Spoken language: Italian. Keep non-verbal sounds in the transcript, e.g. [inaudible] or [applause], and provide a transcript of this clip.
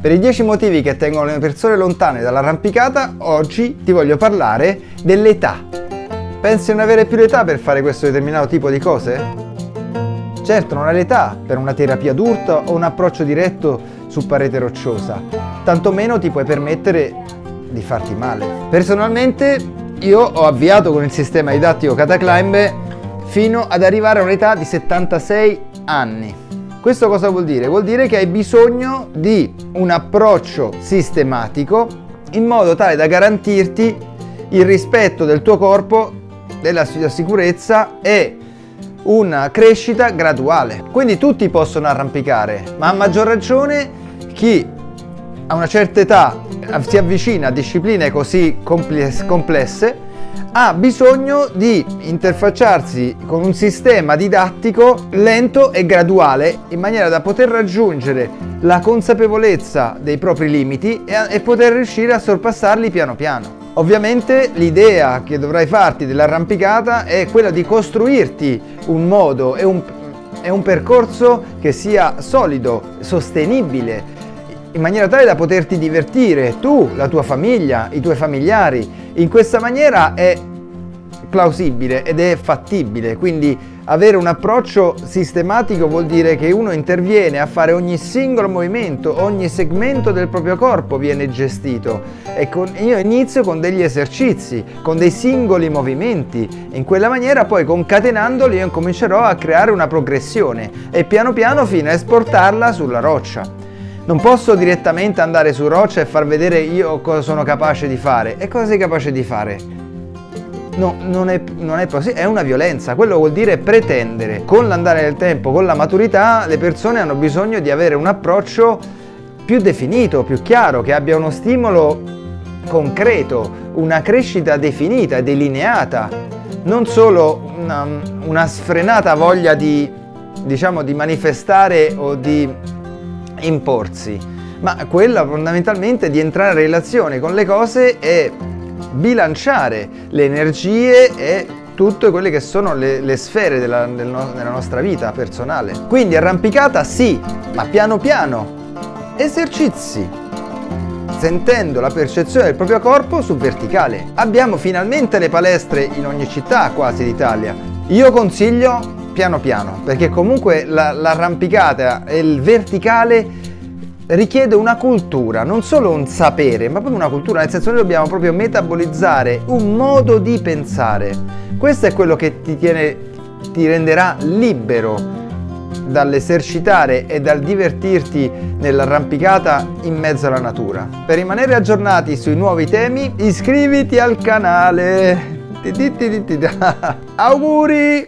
Per i 10 motivi che tengono le persone lontane dall'arrampicata, oggi ti voglio parlare dell'età. Pensi non avere più l'età per fare questo determinato tipo di cose? Certo, non hai l'età per una terapia d'urto o un approccio diretto su parete rocciosa, tantomeno ti puoi permettere di farti male. Personalmente io ho avviato con il sistema didattico Cataclimb fino ad arrivare a un'età di 76 anni. Questo cosa vuol dire? Vuol dire che hai bisogno di un approccio sistematico in modo tale da garantirti il rispetto del tuo corpo, della sicurezza e una crescita graduale. Quindi tutti possono arrampicare, ma a maggior ragione chi a una certa età si avvicina a discipline così complesse ha bisogno di interfacciarsi con un sistema didattico lento e graduale in maniera da poter raggiungere la consapevolezza dei propri limiti e, e poter riuscire a sorpassarli piano piano. Ovviamente l'idea che dovrai farti dell'arrampicata è quella di costruirti un modo e un, e un percorso che sia solido, sostenibile, in maniera tale da poterti divertire tu, la tua famiglia, i tuoi familiari. In questa maniera è plausibile ed è fattibile, quindi avere un approccio sistematico vuol dire che uno interviene a fare ogni singolo movimento, ogni segmento del proprio corpo viene gestito e con, io inizio con degli esercizi, con dei singoli movimenti, in quella maniera poi concatenandoli io comincerò a creare una progressione e piano piano fino a esportarla sulla roccia. Non posso direttamente andare su roccia e far vedere io cosa sono capace di fare. E cosa sei capace di fare? No, non è, non è possibile, è una violenza, quello vuol dire pretendere. Con l'andare del tempo, con la maturità, le persone hanno bisogno di avere un approccio più definito, più chiaro, che abbia uno stimolo concreto, una crescita definita, delineata, non solo una, una sfrenata voglia di, diciamo, di manifestare o di imporsi, ma quella fondamentalmente di entrare in relazione con le cose e bilanciare le energie e tutte quelle che sono le, le sfere della, del no, della nostra vita personale. Quindi arrampicata sì, ma piano piano. Esercizi, sentendo la percezione del proprio corpo sul verticale. Abbiamo finalmente le palestre in ogni città quasi d'Italia. Io consiglio piano piano, perché comunque l'arrampicata e il verticale richiede una cultura, non solo un sapere, ma proprio una cultura, nel senso noi dobbiamo proprio metabolizzare un modo di pensare. Questo è quello che ti, tiene, ti renderà libero dall'esercitare e dal divertirti nell'arrampicata in mezzo alla natura. Per rimanere aggiornati sui nuovi temi iscriviti al canale. [laughs] Auguri!